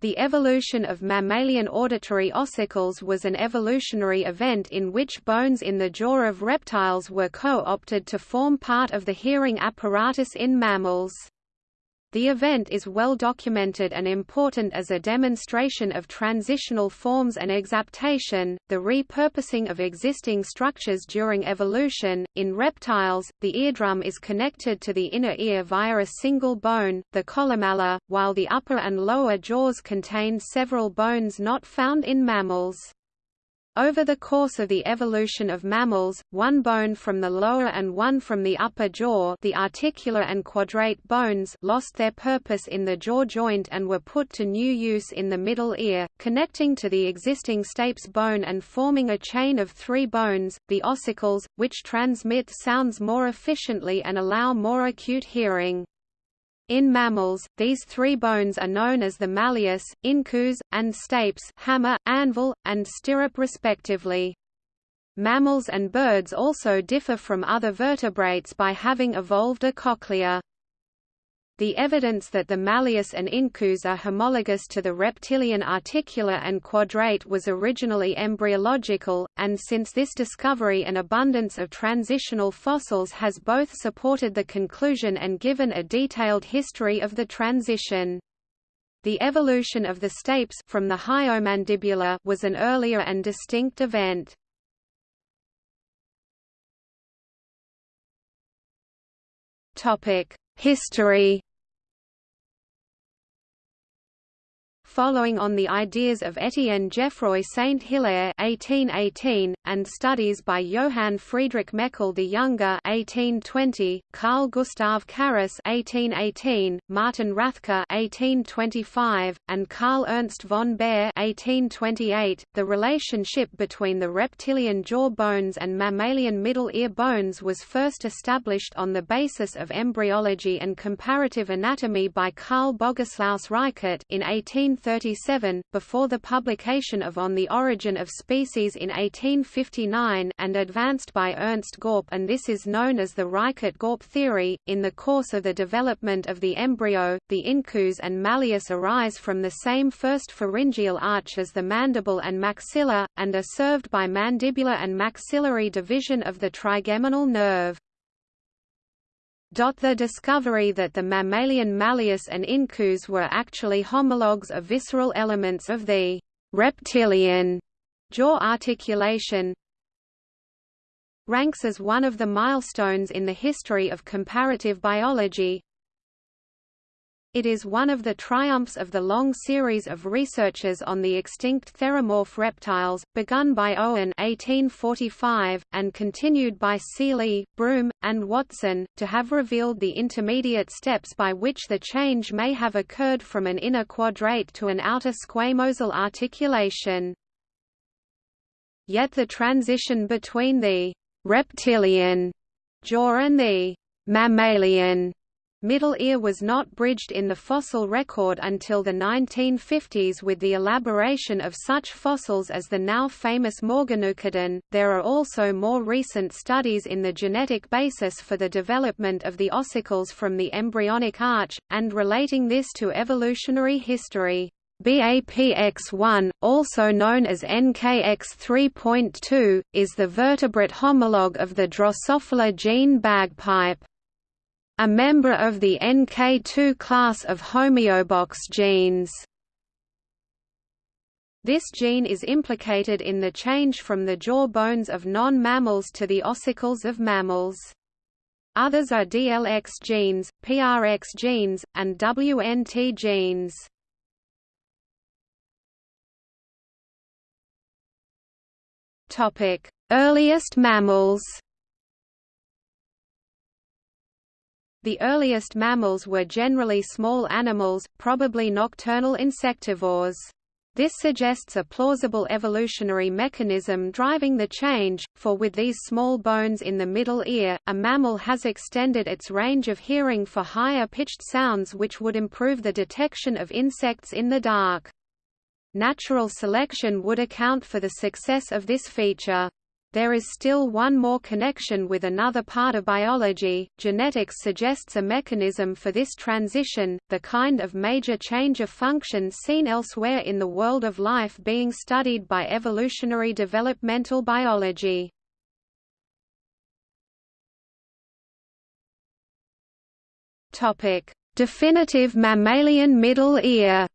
The evolution of mammalian auditory ossicles was an evolutionary event in which bones in the jaw of reptiles were co-opted to form part of the hearing apparatus in mammals. The event is well documented and important as a demonstration of transitional forms and exaptation, the repurposing of existing structures during evolution. In reptiles, the eardrum is connected to the inner ear via a single bone, the columella, while the upper and lower jaws contain several bones not found in mammals. Over the course of the evolution of mammals, one bone from the lower and one from the upper jaw the articular and quadrate bones lost their purpose in the jaw joint and were put to new use in the middle ear, connecting to the existing stapes bone and forming a chain of three bones, the ossicles, which transmit sounds more efficiently and allow more acute hearing. In mammals, these three bones are known as the malleus, incus, and stapes hammer, anvil, and stirrup respectively. Mammals and birds also differ from other vertebrates by having evolved a cochlea. The evidence that the malleus and incus are homologous to the reptilian articular and quadrate was originally embryological, and since this discovery an abundance of transitional fossils has both supported the conclusion and given a detailed history of the transition. The evolution of the stapes from the hyomandibular was an earlier and distinct event. History following on the ideas of Étienne Geoffroy Saint-Hilaire (1818) and studies by Johann Friedrich Meckel the Younger (1820), Carl Gustav Carus (1818), Martin Rathke (1825), and Carl Ernst von Baer (1828), the relationship between the reptilian jaw bones and mammalian middle ear bones was first established on the basis of embryology and comparative anatomy by Carl Bogislaus Reichert in 18 1837, before the publication of On the Origin of Species in 1859 and advanced by Ernst Gaupp and this is known as the Reichert-Gaupp theory. In the course of the development of the embryo, the incus and malleus arise from the same first pharyngeal arch as the mandible and maxilla, and are served by mandibular and maxillary division of the trigeminal nerve. The discovery that the mammalian malleus and incus were actually homologues of visceral elements of the reptilian jaw articulation ranks as one of the milestones in the history of comparative biology, it is one of the triumphs of the long series of researches on the extinct theromorph reptiles, begun by Owen 1845, and continued by Seeley, Broom, and Watson, to have revealed the intermediate steps by which the change may have occurred from an inner quadrate to an outer squamosal articulation. Yet the transition between the reptilian jaw and the mammalian Middle ear was not bridged in the fossil record until the 1950s with the elaboration of such fossils as the now famous Morganucodon. There are also more recent studies in the genetic basis for the development of the ossicles from the embryonic arch, and relating this to evolutionary history. BAPX1, also known as NKX3.2, is the vertebrate homologue of the Drosophila gene bagpipe a member of the NK2 class of homeobox genes. This gene is implicated in the change from the jaw bones of non-mammals to the ossicles of mammals. Others are DLX genes, PRX genes, and WNT genes. Earliest mammals The earliest mammals were generally small animals, probably nocturnal insectivores. This suggests a plausible evolutionary mechanism driving the change, for with these small bones in the middle ear, a mammal has extended its range of hearing for higher-pitched sounds which would improve the detection of insects in the dark. Natural selection would account for the success of this feature. There is still one more connection with another part of biology. Genetics suggests a mechanism for this transition, the kind of major change of function seen elsewhere in the world of life being studied by evolutionary developmental biology. Topic: Definitive mammalian middle ear.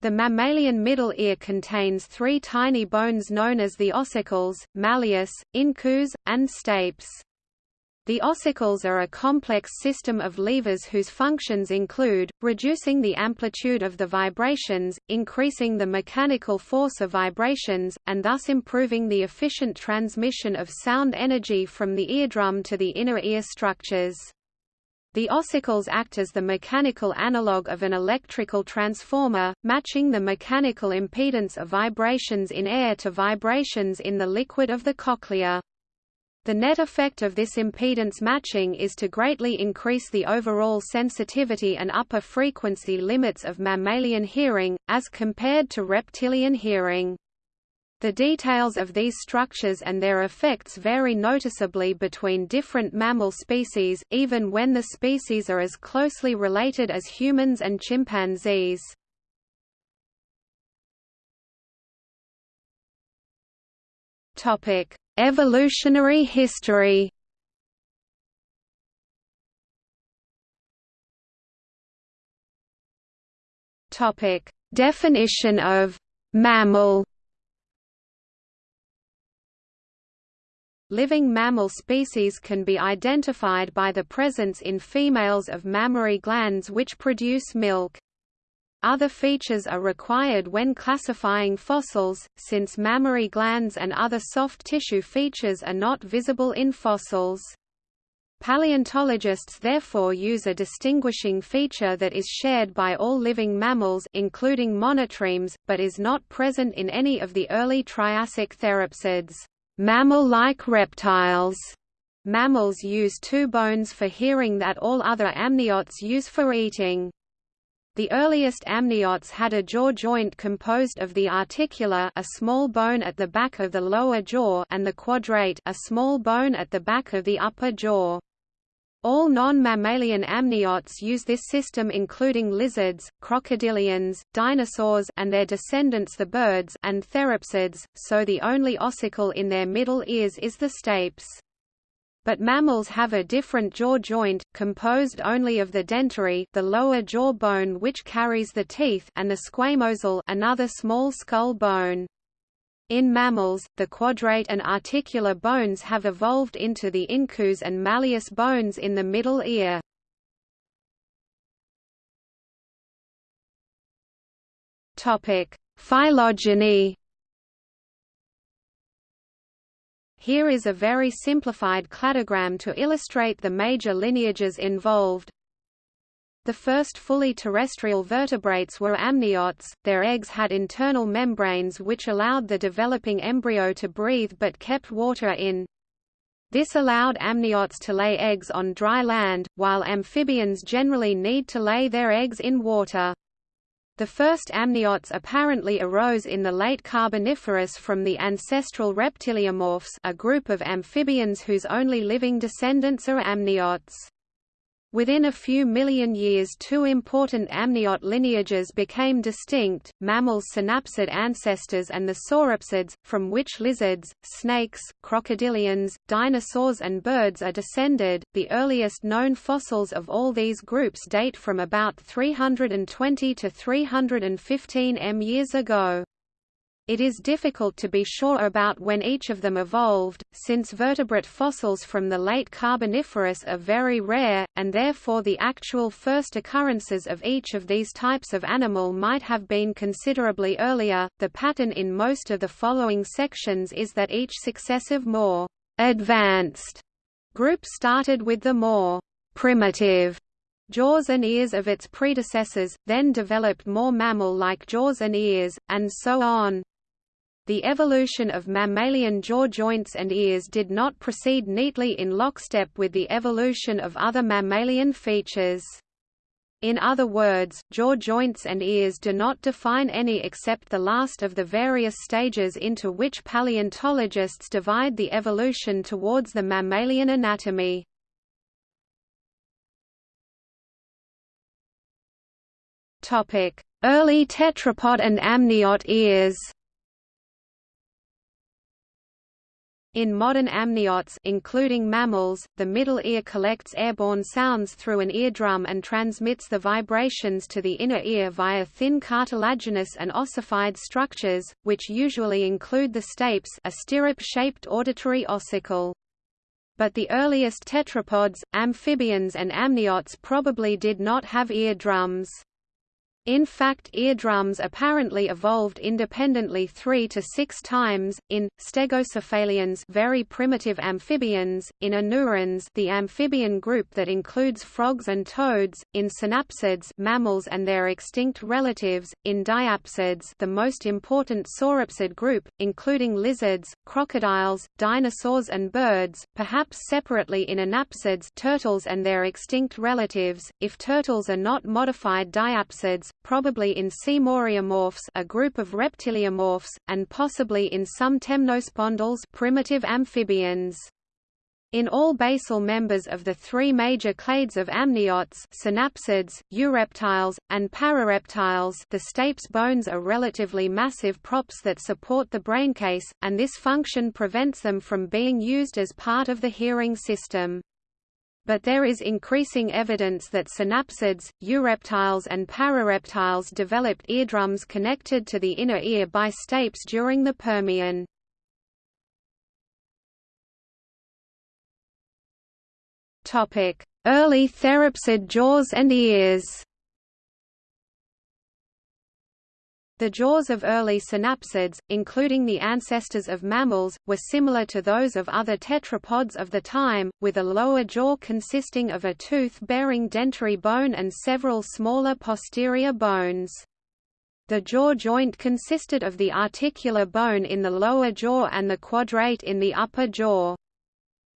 The mammalian middle ear contains three tiny bones known as the ossicles, malleus, incus, and stapes. The ossicles are a complex system of levers whose functions include, reducing the amplitude of the vibrations, increasing the mechanical force of vibrations, and thus improving the efficient transmission of sound energy from the eardrum to the inner ear structures. The ossicles act as the mechanical analog of an electrical transformer, matching the mechanical impedance of vibrations in air to vibrations in the liquid of the cochlea. The net effect of this impedance matching is to greatly increase the overall sensitivity and upper frequency limits of mammalian hearing, as compared to reptilian hearing. The details of these structures and their effects vary noticeably between different mammal species, even when the species are as closely related as humans and chimpanzees. Topic: Evolutionary history. Topic: Definition of mammal Living mammal species can be identified by the presence in females of mammary glands which produce milk. Other features are required when classifying fossils, since mammary glands and other soft tissue features are not visible in fossils. Paleontologists therefore use a distinguishing feature that is shared by all living mammals including monotremes, but is not present in any of the early Triassic therapsids. Mammal-like reptiles Mammals use two bones for hearing that all other amniotes use for eating. The earliest amniotes had a jaw joint composed of the articular a small bone at the back of the lower jaw and the quadrate a small bone at the back of the upper jaw. All non-mammalian amniotes use this system including lizards, crocodilians, dinosaurs and their descendants the birds and therapsids, so the only ossicle in their middle ears is the stapes. But mammals have a different jaw joint, composed only of the dentary the lower jaw bone which carries the teeth and the squamosal another small skull bone. In mammals, the quadrate and articular bones have evolved into the incus and malleus bones in the middle ear. Topic: Phylogeny. Here is a very simplified cladogram to illustrate the major lineages involved. The first fully terrestrial vertebrates were amniotes, their eggs had internal membranes which allowed the developing embryo to breathe but kept water in. This allowed amniotes to lay eggs on dry land, while amphibians generally need to lay their eggs in water. The first amniotes apparently arose in the late Carboniferous from the ancestral reptiliomorphs a group of amphibians whose only living descendants are amniotes. Within a few million years two important amniote lineages became distinct, mammals' synapsid ancestors and the sauropsids, from which lizards, snakes, crocodilians, dinosaurs and birds are descended. The earliest known fossils of all these groups date from about 320 to 315 m years ago. It is difficult to be sure about when each of them evolved, since vertebrate fossils from the late Carboniferous are very rare, and therefore the actual first occurrences of each of these types of animal might have been considerably earlier. The pattern in most of the following sections is that each successive more advanced group started with the more primitive jaws and ears of its predecessors, then developed more mammal-like jaws and ears, and so on. The evolution of mammalian jaw joints and ears did not proceed neatly in lockstep with the evolution of other mammalian features. In other words, jaw joints and ears do not define any except the last of the various stages into which paleontologists divide the evolution towards the mammalian anatomy. Early tetrapod and amniote ears In modern amniotes including mammals, the middle ear collects airborne sounds through an eardrum and transmits the vibrations to the inner ear via thin cartilaginous and ossified structures, which usually include the stapes a stirrup-shaped auditory ossicle. But the earliest tetrapods, amphibians and amniotes probably did not have eardrums. In fact eardrums apparently evolved independently three to six times, in, stegocephalians very primitive amphibians, in anurans the amphibian group that includes frogs and toads, in synapsids mammals and their extinct relatives, in diapsids the most important sauropsid group, including lizards, crocodiles, dinosaurs and birds, perhaps separately in anapsids turtles and their extinct relatives, if turtles are not modified diapsids, probably in Seymouriamorphs a group of reptiliomorphs, and possibly in some temnospondyls primitive amphibians. In all basal members of the three major clades of amniotes synapsids, eureptiles, and parareptiles the stapes bones are relatively massive props that support the braincase, and this function prevents them from being used as part of the hearing system but there is increasing evidence that synapsids, eureptiles and parareptiles developed eardrums connected to the inner ear by stapes during the Permian. Early therapsid jaws and ears The jaws of early synapsids, including the ancestors of mammals, were similar to those of other tetrapods of the time, with a lower jaw consisting of a tooth-bearing dentary bone and several smaller posterior bones. The jaw joint consisted of the articular bone in the lower jaw and the quadrate in the upper jaw.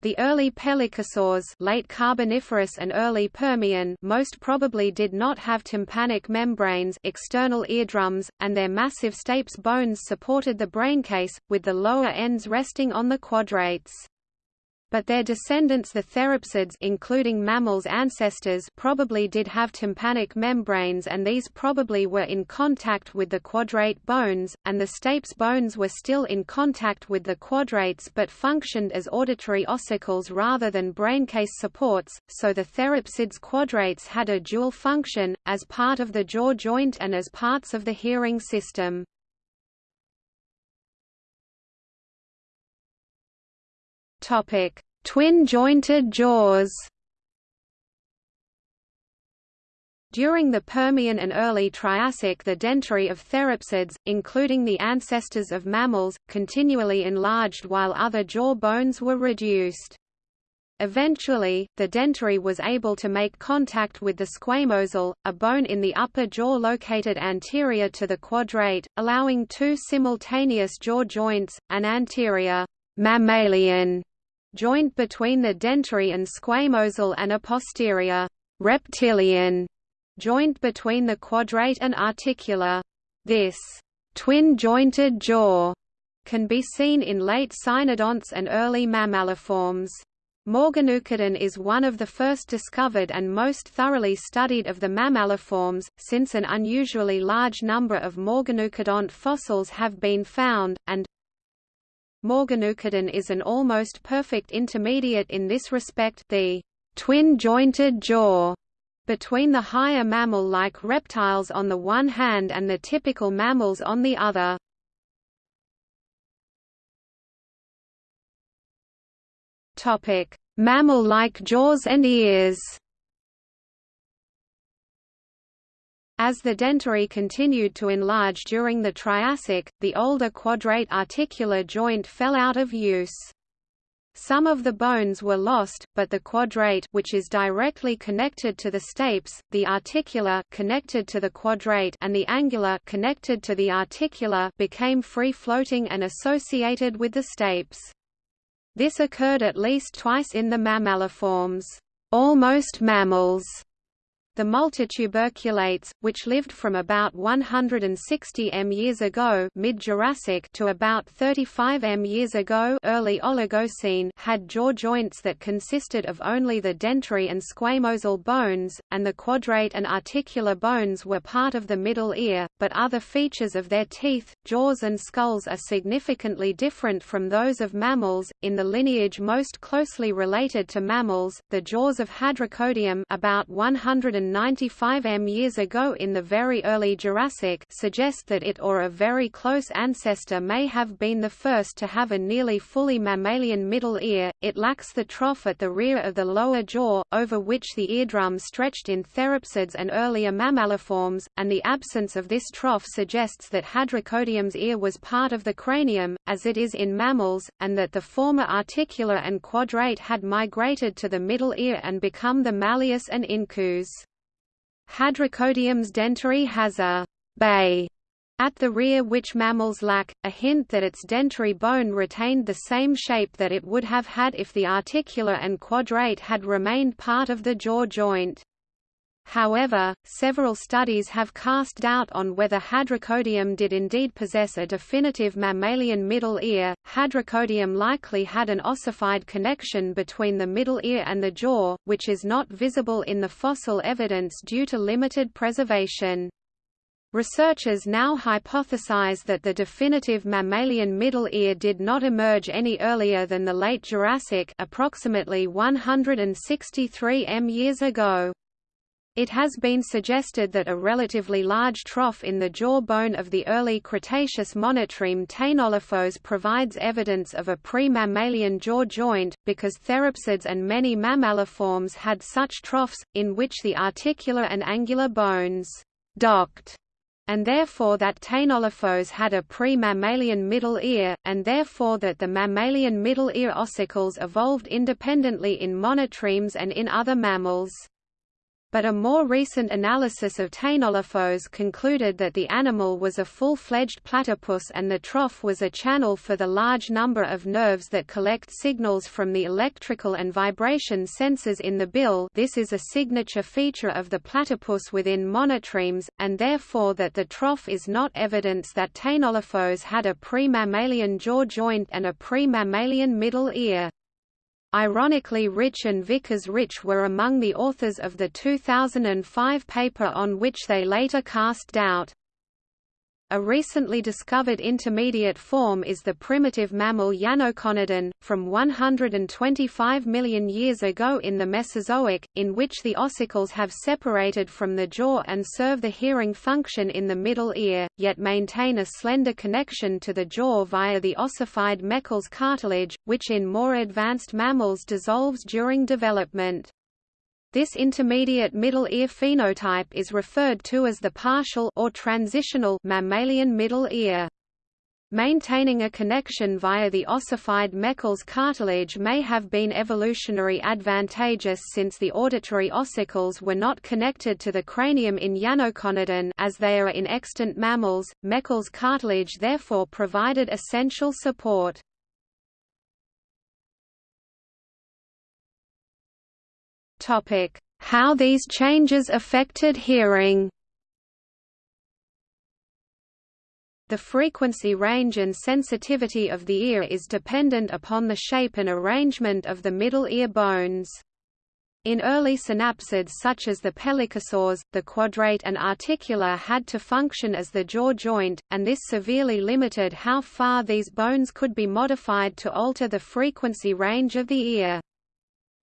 The early pelycosaurs late Carboniferous and early Permian most probably did not have tympanic membranes external eardrums, and their massive stapes bones supported the braincase, with the lower ends resting on the quadrates but their descendants the therapsids including mammals ancestors probably did have tympanic membranes and these probably were in contact with the quadrate bones, and the stapes bones were still in contact with the quadrates but functioned as auditory ossicles rather than braincase supports, so the therapsids quadrates had a dual function, as part of the jaw joint and as parts of the hearing system. Twin-jointed jaws. During the Permian and early Triassic the dentary of therapsids, including the ancestors of mammals, continually enlarged while other jaw bones were reduced. Eventually, the dentary was able to make contact with the squamosal, a bone in the upper jaw located anterior to the quadrate, allowing two simultaneous jaw joints, an anterior mammalian joint between the dentary and squamosal and a posterior reptilian joint between the quadrate and articular. This twin-jointed jaw can be seen in late cynodonts and early mammaliforms. Morganucodon is one of the first discovered and most thoroughly studied of the mammaliforms, since an unusually large number of Morganucodont fossils have been found, and Morganucodon is an almost perfect intermediate in this respect the twin-jointed jaw between the higher mammal-like reptiles on the one hand and the typical mammals on the other. Mammal-like jaws and ears As the dentary continued to enlarge during the Triassic, the older quadrate articular joint fell out of use. Some of the bones were lost, but the quadrate which is directly connected to the stapes, the articular connected to the quadrate and the angular connected to the articular became free-floating and associated with the stapes. This occurred at least twice in the mammaliforms, almost mammals, The multituberculates, which lived from about 160 m years ago mid-Jurassic to about 35 m years ago early Oligocene had jaw joints that consisted of only the dentary and squamosal bones, and the quadrate and articular bones were part of the middle ear, but other features of their teeth, jaws and skulls are significantly different from those of mammals. In the lineage most closely related to mammals, the jaws of Hadrocodium about 100 195 m years ago in the very early Jurassic suggest that it or a very close ancestor may have been the first to have a nearly fully mammalian middle ear. It lacks the trough at the rear of the lower jaw, over which the eardrum stretched in therapsids and earlier mammaliforms, and the absence of this trough suggests that Hadrocodium's ear was part of the cranium, as it is in mammals, and that the former articular and quadrate had migrated to the middle ear and become the malleus and incus. Hadrocodium's dentary has a bay at the rear which mammals lack, a hint that its dentary bone retained the same shape that it would have had if the articular and quadrate had remained part of the jaw joint. However, several studies have cast doubt on whether Hadrocodium did indeed possess a definitive mammalian middle ear. Hadrocodium likely had an ossified connection between the middle ear and the jaw, which is not visible in the fossil evidence due to limited preservation. Researchers now hypothesize that the definitive mammalian middle ear did not emerge any earlier than the late Jurassic approximately 163 m years ago. It has been suggested that a relatively large trough in the jawbone of the early Cretaceous monotreme Teinolophos provides evidence of a pre-mammalian jaw joint, because therapsids and many mammaliforms had such troughs, in which the articular and angular bones docked and therefore that Teinolophos had a pre-mammalian middle ear, and therefore that the mammalian middle ear ossicles evolved independently in monotremes and in other mammals but a more recent analysis of Teinolophos concluded that the animal was a full-fledged platypus and the trough was a channel for the large number of nerves that collect signals from the electrical and vibration sensors in the bill this is a signature feature of the platypus within monotremes, and therefore that the trough is not evidence that Teinolophos had a pre-mammalian jaw joint and a pre-mammalian middle ear. Ironically Rich and Vickers Rich were among the authors of the 2005 paper on which they later cast doubt. A recently discovered intermediate form is the primitive mammal Yanoconodon, from 125 million years ago in the Mesozoic, in which the ossicles have separated from the jaw and serve the hearing function in the middle ear, yet maintain a slender connection to the jaw via the ossified Meckel's cartilage, which in more advanced mammals dissolves during development. This intermediate middle ear phenotype is referred to as the partial or transitional mammalian middle ear. Maintaining a connection via the ossified Meckel's cartilage may have been evolutionary advantageous since the auditory ossicles were not connected to the cranium in Yanoconodon as they are in extant mammals. Meckel's cartilage therefore provided essential support. How these changes affected hearing. The frequency range and sensitivity of the ear is dependent upon the shape and arrangement of the middle ear bones. In early synapsids such as the pelycosaurs, the quadrate and articular had to function as the jaw joint, and this severely limited how far these bones could be modified to alter the frequency range of the ear.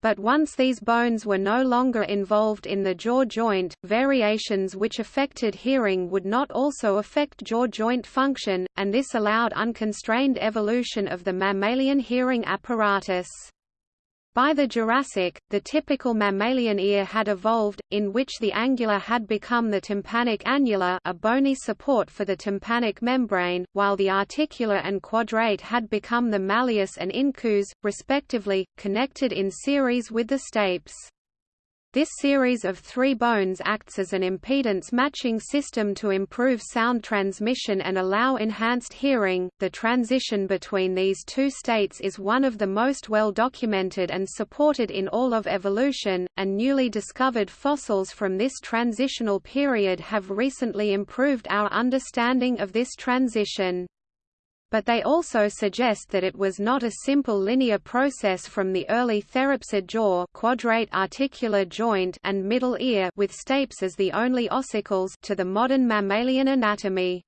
But once these bones were no longer involved in the jaw joint, variations which affected hearing would not also affect jaw joint function, and this allowed unconstrained evolution of the mammalian hearing apparatus. By the Jurassic, the typical mammalian ear had evolved, in which the angular had become the tympanic annula a bony support for the tympanic membrane, while the articular and quadrate had become the malleus and incus, respectively, connected in series with the stapes. This series of three bones acts as an impedance matching system to improve sound transmission and allow enhanced hearing. The transition between these two states is one of the most well documented and supported in all of evolution, and newly discovered fossils from this transitional period have recently improved our understanding of this transition but they also suggest that it was not a simple linear process from the early therapsid jaw quadrate articular joint and middle ear with stapes as the only ossicles to the modern mammalian anatomy.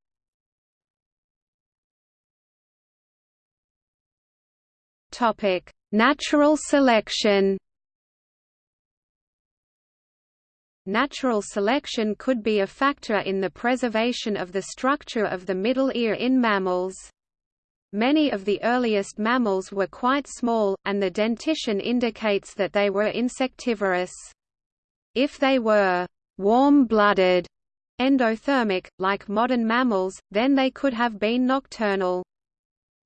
Topic: Natural selection. Natural selection could be a factor in the preservation of the structure of the middle ear in mammals. Many of the earliest mammals were quite small, and the dentition indicates that they were insectivorous. If they were warm-blooded, endothermic, like modern mammals, then they could have been nocturnal.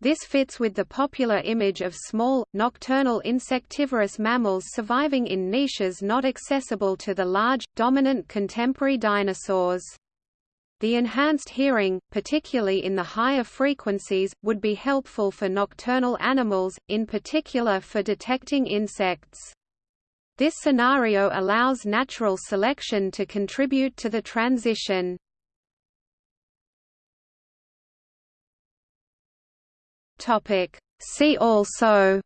This fits with the popular image of small, nocturnal insectivorous mammals surviving in niches not accessible to the large, dominant contemporary dinosaurs. The enhanced hearing, particularly in the higher frequencies, would be helpful for nocturnal animals, in particular for detecting insects. This scenario allows natural selection to contribute to the transition. See also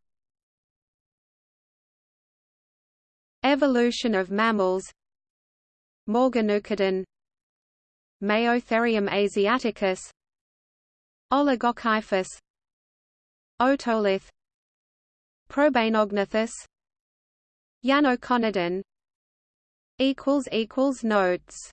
Evolution of mammals Morganucodon Maotherium asiaticus. Oligokyphus. Otolith. Probainognathus Yanoconodon Notes